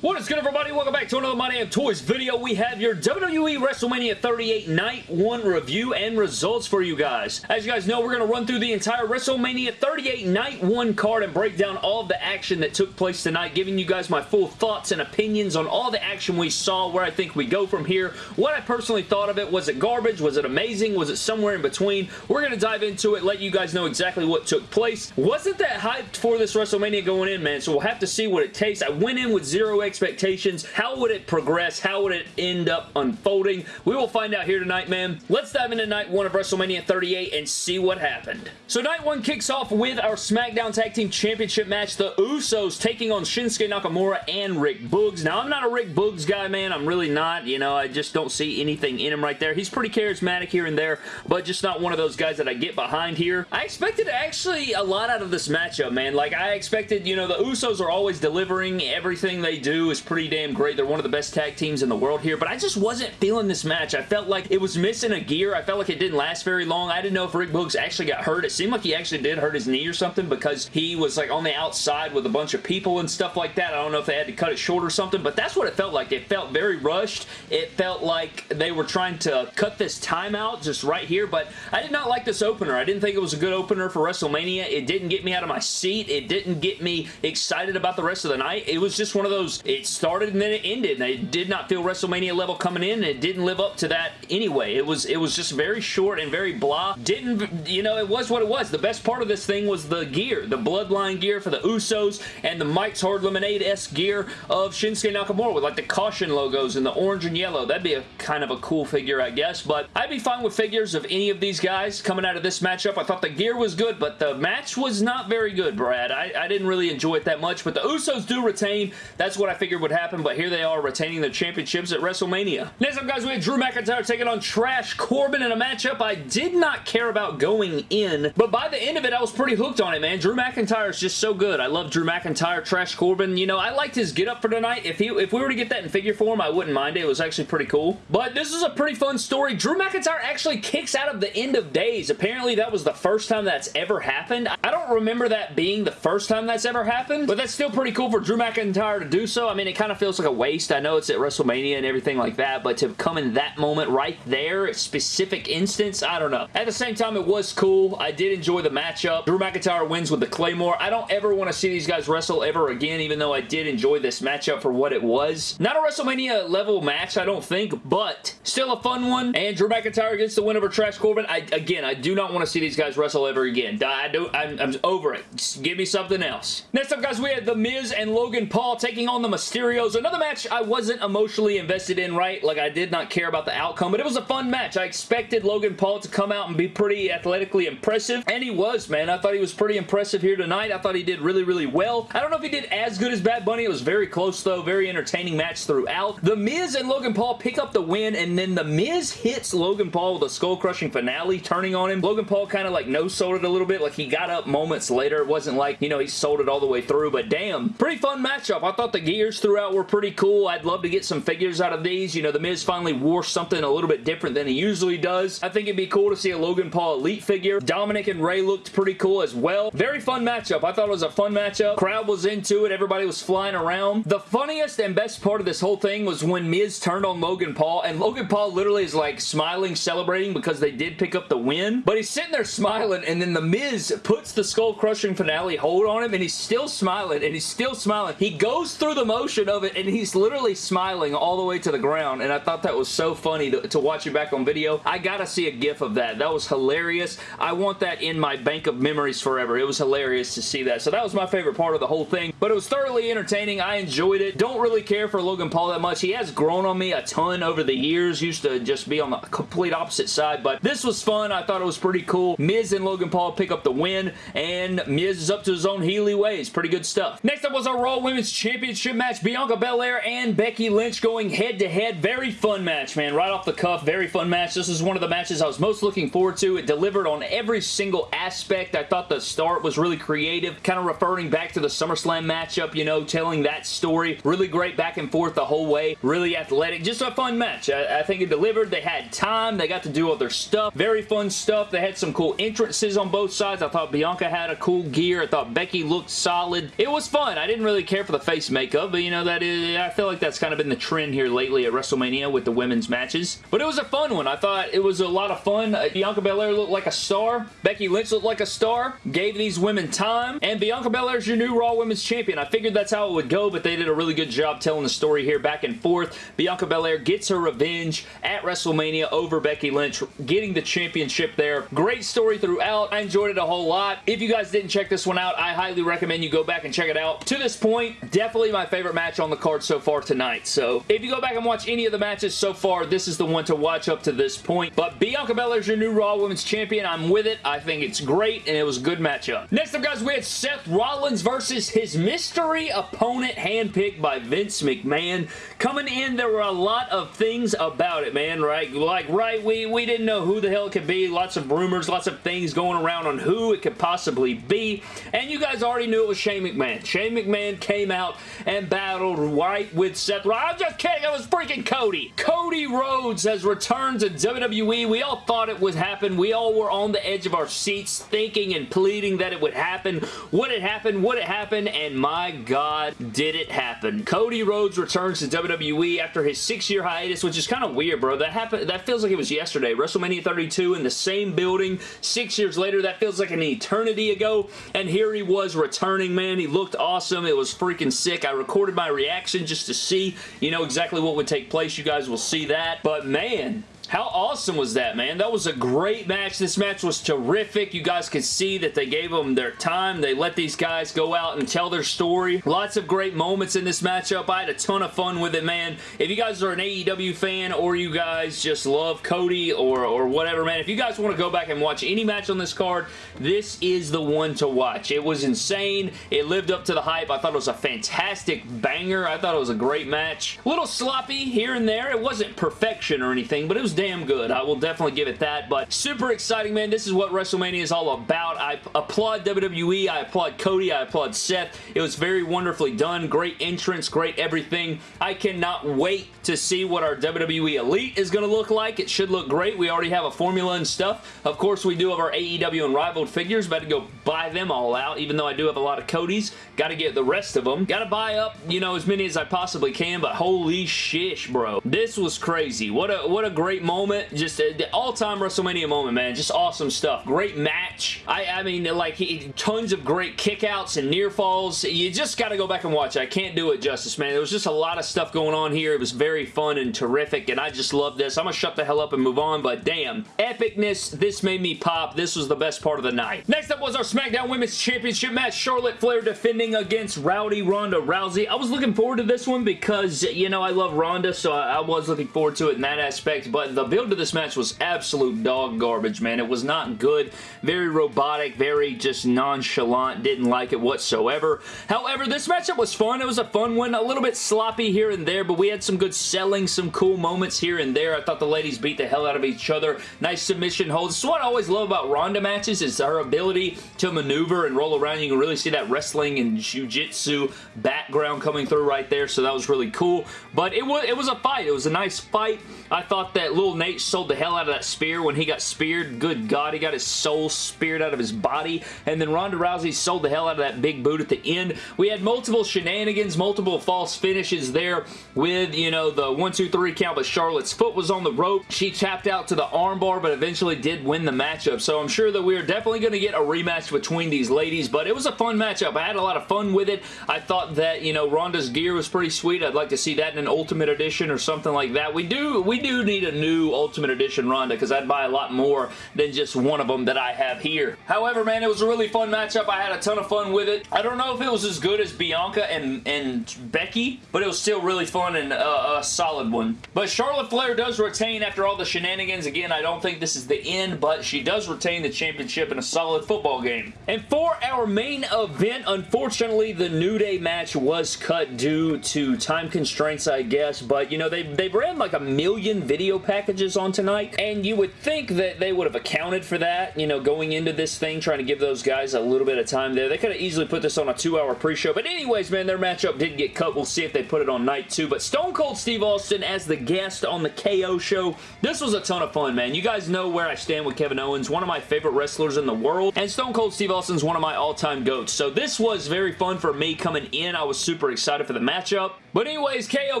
What is good everybody? Welcome back to another My Damn Toys video. We have your WWE WrestleMania 38 Night 1 review and results for you guys. As you guys know, we're going to run through the entire WrestleMania 38 Night 1 card and break down all of the action that took place tonight, giving you guys my full thoughts and opinions on all the action we saw, where I think we go from here, what I personally thought of it. Was it garbage? Was it amazing? Was it somewhere in between? We're going to dive into it, let you guys know exactly what took place. Wasn't that hyped for this WrestleMania going in, man, so we'll have to see what it takes. I went in with zero expectations. How would it progress? How would it end up unfolding? We will find out here tonight, man. Let's dive into night one of WrestleMania 38 and see what happened. So night one kicks off with our SmackDown Tag Team Championship match. The Usos taking on Shinsuke Nakamura and Rick Boogs. Now, I'm not a Rick Boogs guy, man. I'm really not. You know, I just don't see anything in him right there. He's pretty charismatic here and there, but just not one of those guys that I get behind here. I expected actually a lot out of this matchup, man. Like, I expected, you know, the Usos are always delivering. Everything they do is pretty damn great. They're one of the best tag teams in the world here, but I just wasn't feeling this match. I felt like it was missing a gear. I felt like it didn't last very long. I didn't know if Rick Boogs actually got hurt. It seemed like he actually did hurt his knee or something because he was like on the outside with a bunch of people and stuff like that. I don't know if they had to cut it short or something, but that's what it felt like. It felt very rushed. It felt like they were trying to cut this time out just right here, but I did not like this opener. I didn't think it was a good opener for WrestleMania. It didn't get me out of my seat. It didn't get me excited about the rest of the night. It was just one of those, it started and then it ended. And it did not feel WrestleMania level coming in, and it didn't live up to that anyway. It was, it was just very short and very blah. Didn't, you know, it was what it was. The best part of this thing was the gear, the Bloodline gear for the Usos, and the Mike's Hard Lemonade-esque gear of Shinsuke Nakamura with like the caution logos and the orange and yellow. That'd be a kind of a cool figure, I guess, but I'd be fine with figures of any of these guys coming out of this matchup. I thought the gear was good, but the match was not very good, Brad. I, I didn't really enjoy it that much, but the Usos do retain. That's what I figured would happen, but here they are retaining their championships at WrestleMania. Next up, guys, we had Drew McIntyre taking on Trash Corbin in a matchup I did not care about going in, but by the end of it, I was pretty hooked on it, man. Drew McIntyre is just so good. I love Drew McIntyre, Trash Corbin. You know, I liked his get-up for tonight. If, he, if we were to get that in figure form, I wouldn't mind it. It was actually pretty cool. But this is a pretty fun story. Drew McIntyre actually kicks out of the end of days. Apparently, that was the first time that's ever happened. I don't remember that being the first time that's ever happened, but that's still pretty cool for Drew McIntyre to do so. I mean, it kind of feels like a waste. I know it's at WrestleMania and everything like that, but to come in that moment right there, specific instance, I don't know. At the same time, it was cool. I did enjoy the matchup. Drew McIntyre wins with the Claymore. I don't ever want to see these guys wrestle ever again, even though I did enjoy this matchup for what it was. Not a WrestleMania level match, I don't think, but still a fun one. And Drew McIntyre gets the win over Trash Corbin. I, again, I do not want to see these guys wrestle ever again. I do, I'm, I'm over it. Just give me something else. Next up, guys, we had The Miz and Logan Paul taking on the Mysterios. Another match I wasn't emotionally invested in, right? Like, I did not care about the outcome, but it was a fun match. I expected Logan Paul to come out and be pretty athletically impressive, and he was, man. I thought he was pretty impressive here tonight. I thought he did really, really well. I don't know if he did as good as Bad Bunny. It was very close, though. Very entertaining match throughout. The Miz and Logan Paul pick up the win, and then The Miz hits Logan Paul with a skull-crushing finale, turning on him. Logan Paul kind of like no-sold it a little bit. Like, he got up moments later. It wasn't like, you know, he sold it all the way through, but damn, pretty fun matchup. I thought the gears throughout were pretty cool. I'd love to get some figures out of these. You know, The Miz finally wore something a little bit different than he usually does. I think it'd be cool to see a Logan Paul Elite figure. Dominic and Ray looked pretty cool as well. Very fun matchup. I thought it was a fun matchup. Crowd was into it. Everybody was flying around. The funniest and best part of this whole thing was when Miz turned on Logan Paul, and Logan Paul literally is like smiling, celebrating because they did pick up the win, but he's sitting there smiling, and then The Miz puts the skull-crushing finale hold on him, and he's still smiling, and he's still smiling. He goes through the motion of it, and he's literally smiling all the way to the ground, and I thought that was so funny to, to watch it back on video. I gotta see a gif of that. That was hilarious. I want that in my bank of memories forever. It was hilarious to see that. So that was my favorite part of the whole thing, but it was thoroughly entertaining. I enjoyed it. Don't really care for Logan Paul that much. He has grown on me a ton over the years. Used to just be on the complete opposite side, but this was fun. I thought it was pretty cool. Miz and Logan Paul pick up the win, and Miz is up to his own Healy ways. Pretty good stuff. Next up was our Raw Women's Championship match. Bianca Belair and Becky Lynch going head-to-head. -head. Very fun match, man. Right off the cuff, very fun match. This is one of the matches I was most looking forward to. It delivered on every single aspect. I thought the start was really creative, kind of referring back to the SummerSlam matchup, you know, telling that story. Really great back and forth the whole way. Really athletic. Just a fun match. I, I think it delivered. They had time. They got to do other stuff. Very fun stuff. They had some cool entrances on both sides. I thought Bianca had a cool gear. I thought Becky looked solid. It was fun. I didn't really care for the face makeup. But you know, that is, I feel like that's kind of been the trend here lately at WrestleMania with the women's matches. But it was a fun one. I thought it was a lot of fun. Uh, Bianca Belair looked like a star. Becky Lynch looked like a star. Gave these women time. And Bianca Belair is your new Raw Women's Champion. I figured that's how it would go, but they did a really good job telling the story here back and forth. Bianca Belair gets her revenge at WrestleMania over Becky Lynch, getting the championship there. Great story throughout. I enjoyed it a whole lot. If you guys didn't check this one out, I highly recommend you go back and check it out. To this point, definitely my favorite match on the card so far tonight. So if you go back and watch any of the matches so far, this is the one to watch up to this point. But Bianca Belair is your new Raw Women's Champion. I'm with it. I think it's great, and it was a good matchup. Next up, guys, we had Seth Rollins versus his mystery opponent handpicked by Vince McMahon. Coming in, there were a lot of things about it, man, right? Like, right, we, we didn't know who the hell it could be. Lots of rumors, lots of things going around on who it could possibly be. And you guys already knew it was Shane McMahon. Shane McMahon came out and battled right with Seth Rollins. I'm just kidding. It was freaking Cody. Cody Rhodes has returned to WWE. We all thought it would happen. We all were on the edge of our seats thinking and pleading that it would happen. Would it happen? Would it happen? And my God, did it happen. Cody Rhodes returns to WWE after his six-year hiatus, which is kind of weird, bro. That happened. That feels like it was yesterday. WrestleMania 32 in the same building. Six years later, that feels like an eternity ago. And here he was returning, man. He looked awesome. It was freaking sick. I recorded my reaction just to see, you know, exactly what would take place. You guys will see that. But man, how awesome was that, man? That was a great match. This match was terrific. You guys could see that they gave them their time. They let these guys go out and tell their story. Lots of great moments in this matchup. I had a ton of fun with it, man. If you guys are an AEW fan or you guys just love Cody or, or whatever, man, if you guys want to go back and watch any match on this card, this is the one to watch. It was insane. It lived up to the hype. I thought it was a fantastic banger. I thought it was a great match. A little sloppy here and there. It wasn't perfection or anything, but it was damn good. I will definitely give it that, but super exciting, man. This is what WrestleMania is all about. I applaud WWE. I applaud Cody. I applaud Seth. It was very wonderfully done. Great entrance. Great everything. I cannot wait to see what our WWE Elite is going to look like. It should look great. We already have a formula and stuff. Of course, we do have our AEW and Unrivaled figures. About to go buy them all out, even though I do have a lot of Cody's. Got to get the rest of them. Got to buy up, you know, as many as I possibly can, but holy shish, bro. This was crazy. What a, what a great moment. Just uh, the all-time WrestleMania moment, man. Just awesome stuff. Great match. I, I mean, like, he, tons of great kickouts and near falls. You just got to go back and watch. I can't do it justice, man. There was just a lot of stuff going on here. It was very fun and terrific, and I just love this. I'm going to shut the hell up and move on, but damn. Epicness. This made me pop. This was the best part of the night. Next up was our SmackDown Women's Championship match. Charlotte Flair defending against Rowdy Ronda Rousey. I was looking forward to this one because, you know, I love Ronda, so I, I was looking forward to it in that aspect, but the build to this match was absolute dog garbage, man. It was not good. Very robotic, very just nonchalant. Didn't like it whatsoever. However, this matchup was fun. It was a fun one. A little bit sloppy here and there, but we had some good selling, some cool moments here and there. I thought the ladies beat the hell out of each other. Nice submission holds. Is what I always love about Ronda matches is her ability to maneuver and roll around. You can really see that wrestling and jiu-jitsu background coming through right there, so that was really cool. But it was, it was a fight. It was a nice fight. I thought that little Nate sold the hell out of that spear when he got speared. Good God, he got his soul speared out of his body. And then Ronda Rousey sold the hell out of that big boot at the end. We had multiple shenanigans, multiple false finishes there with, you know, the 1, 2, 3 count, but Charlotte's foot was on the rope. She tapped out to the armbar, but eventually did win the matchup. So I'm sure that we're definitely going to get a rematch between these ladies, but it was a fun matchup. I had a lot of fun with it. I thought that, you know, Ronda's gear was pretty sweet. I'd like to see that in an Ultimate Edition or something like that. We do, we do need a new Ultimate Edition Ronda because I'd buy a lot more than just one of them that I have here. However, man, it was a really fun matchup. I had a ton of fun with it. I don't know if it was as good as Bianca and, and Becky, but it was still really fun and uh, a solid one. But Charlotte Flair does retain after all the shenanigans. Again, I don't think this is the end, but she does retain the championship in a solid football game. And for our main event, unfortunately, the New Day match was cut due to time constraints, I guess, but, you know, they, they've ran like a million video packages on tonight, and you would think that they would have accounted for that, you know, going into this thing, trying to give those guys a little bit of time there. They could have easily put this on a two-hour pre-show, but anyways, man, their matchup did get cut. We'll see if they put it on night two, but Stone Cold Steve Austin as the guest on the KO show, this was a ton of fun, man. You guys know where I stand with Kevin Owens, one of my favorite wrestlers in the world, and Stone Cold Steve Austin's one of my all-time GOATs, so this was very fun for me coming in. I was super excited for the matchup, but anyways, KO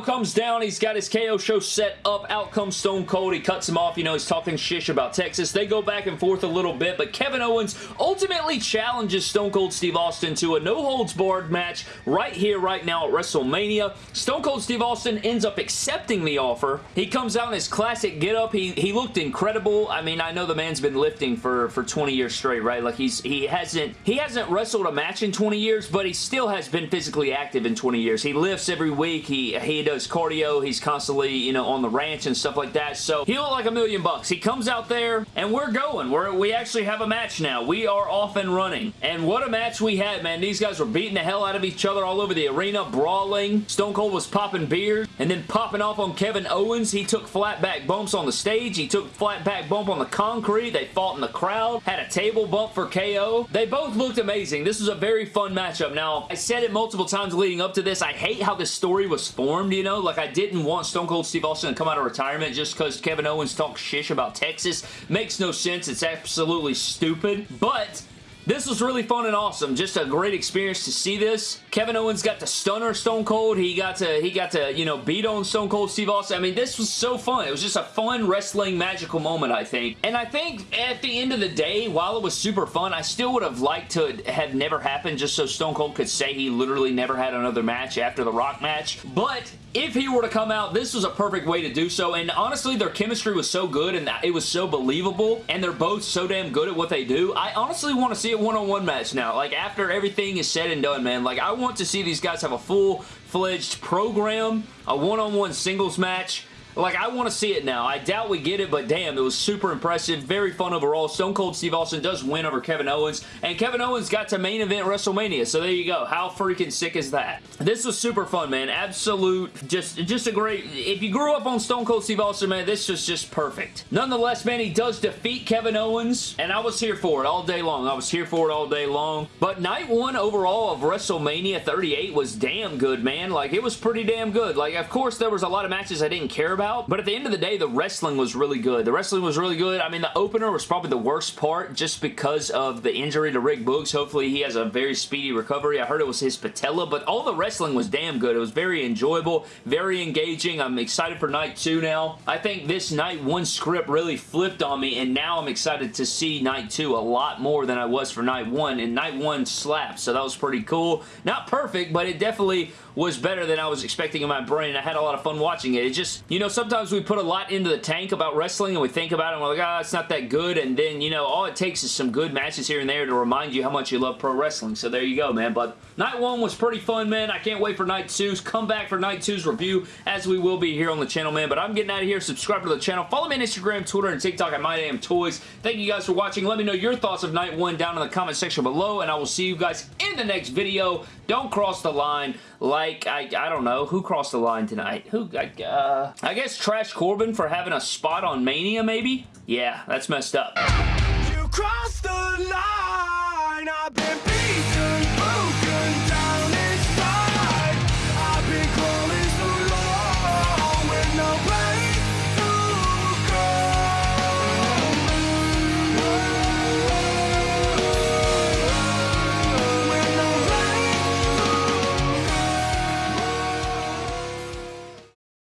comes down. He's got his KO show set up. Out comes Stone Cold. He cuts him off. You know, he's talking shish about Texas. They go back and forth a little bit, but Kevin Owens ultimately challenges Stone Cold Steve Austin to a no-holds-barred match right here, right now at WrestleMania. Stone Cold Steve Austin ends up accepting the offer. He comes out in his classic get-up. He, he looked incredible. I mean, I know the man's been lifting for, for 20 years straight, right? Like, he's he hasn't he hasn't wrestled a match in 20 years, but he still has been physically active in 20 years. He lifts every week. He, he does cardio. He's constantly, you know, on the ranch and stuff like that. So he looked like a million bucks. He comes out there and we're going. We're, we actually have a match now. We are off and running. And what a match we had, man. These guys were beating the hell out of each other all over the arena, brawling. Stone Cold was popping beers and then popping off on Kevin Owens. He took flat back bumps on the stage. He took flat back bump on the concrete. They fought in the crowd. Had a table bump for KO. They both looked amazing. This was a very fun matchup. Now, I said it multiple times leading up to this. I hate how this story was formed, you know? Like, I didn't want Stone Cold Steve Austin to come out of retirement just because Kevin Owens talks shish about Texas. Makes no sense. It's absolutely stupid. But this was really fun and awesome. Just a great experience to see this. Kevin Owens got to stunner Stone Cold. He got to, he got to, you know, beat on Stone Cold Steve Austin. I mean, this was so fun. It was just a fun wrestling magical moment, I think. And I think at the end of the day, while it was super fun, I still would have liked to have never happened just so Stone Cold could say he literally never had another match after the Rock match. But if he were to come out, this was a perfect way to do so. And honestly, their chemistry was so good and it was so believable. And they're both so damn good at what they do. I honestly want to see a one-on-one -on -one match now. Like, after everything is said and done, man. Like, I want to see these guys have a full-fledged program, a one-on-one -on -one singles match, like, I want to see it now. I doubt we get it, but damn, it was super impressive. Very fun overall. Stone Cold Steve Austin does win over Kevin Owens, and Kevin Owens got to main event WrestleMania, so there you go. How freaking sick is that? This was super fun, man. Absolute, just, just a great... If you grew up on Stone Cold Steve Austin, man, this was just perfect. Nonetheless, man, he does defeat Kevin Owens, and I was here for it all day long. I was here for it all day long. But night one overall of WrestleMania 38 was damn good, man. Like, it was pretty damn good. Like, of course, there was a lot of matches I didn't care about about. But at the end of the day, the wrestling was really good. The wrestling was really good. I mean, the opener was probably the worst part just because of the injury to Rick Boogs. Hopefully, he has a very speedy recovery. I heard it was his patella, but all the wrestling was damn good. It was very enjoyable, very engaging. I'm excited for night two now. I think this night one script really flipped on me, and now I'm excited to see night two a lot more than I was for night one, and night one slapped, so that was pretty cool. Not perfect, but it definitely was better than I was expecting in my brain. I had a lot of fun watching it. It just, you know, sometimes we put a lot into the tank about wrestling and we think about it and we're like, ah, oh, it's not that good. And then, you know, all it takes is some good matches here and there to remind you how much you love pro wrestling. So there you go, man. But night one was pretty fun, man. I can't wait for night two's. Come back for night two's review as we will be here on the channel, man. But I'm getting out of here. Subscribe to the channel. Follow me on Instagram, Twitter, and TikTok at MyDamnToys. Thank you guys for watching. Let me know your thoughts of night one down in the comment section below, and I will see you guys in the next video. Don't cross the line like, I, I don't know, who crossed the line tonight? Who, uh, I guess Trash Corbin for having a spot on Mania, maybe? Yeah, that's messed up.